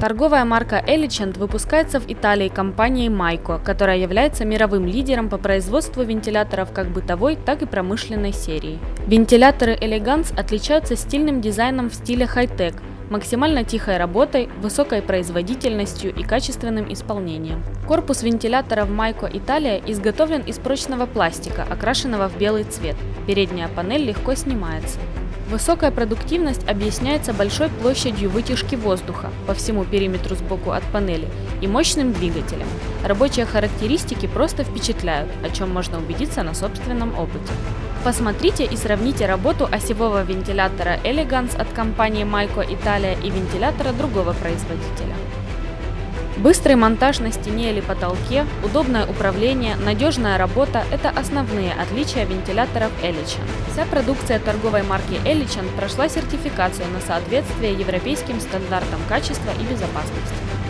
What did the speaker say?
Торговая марка Elegant выпускается в Италии компанией Майко, которая является мировым лидером по производству вентиляторов как бытовой, так и промышленной серии. Вентиляторы Elegance отличаются стильным дизайном в стиле хай-тек, максимально тихой работой, высокой производительностью и качественным исполнением. Корпус вентиляторов Майко Италия изготовлен из прочного пластика, окрашенного в белый цвет. Передняя панель легко снимается. Высокая продуктивность объясняется большой площадью вытяжки воздуха по всему периметру сбоку от панели и мощным двигателем. Рабочие характеристики просто впечатляют, о чем можно убедиться на собственном опыте. Посмотрите и сравните работу осевого вентилятора Elegance от компании Майко Italia и вентилятора другого производителя. Быстрый монтаж на стене или потолке, удобное управление, надежная работа – это основные отличия вентиляторов Elichan. Вся продукция торговой марки Elichan прошла сертификацию на соответствие европейским стандартам качества и безопасности.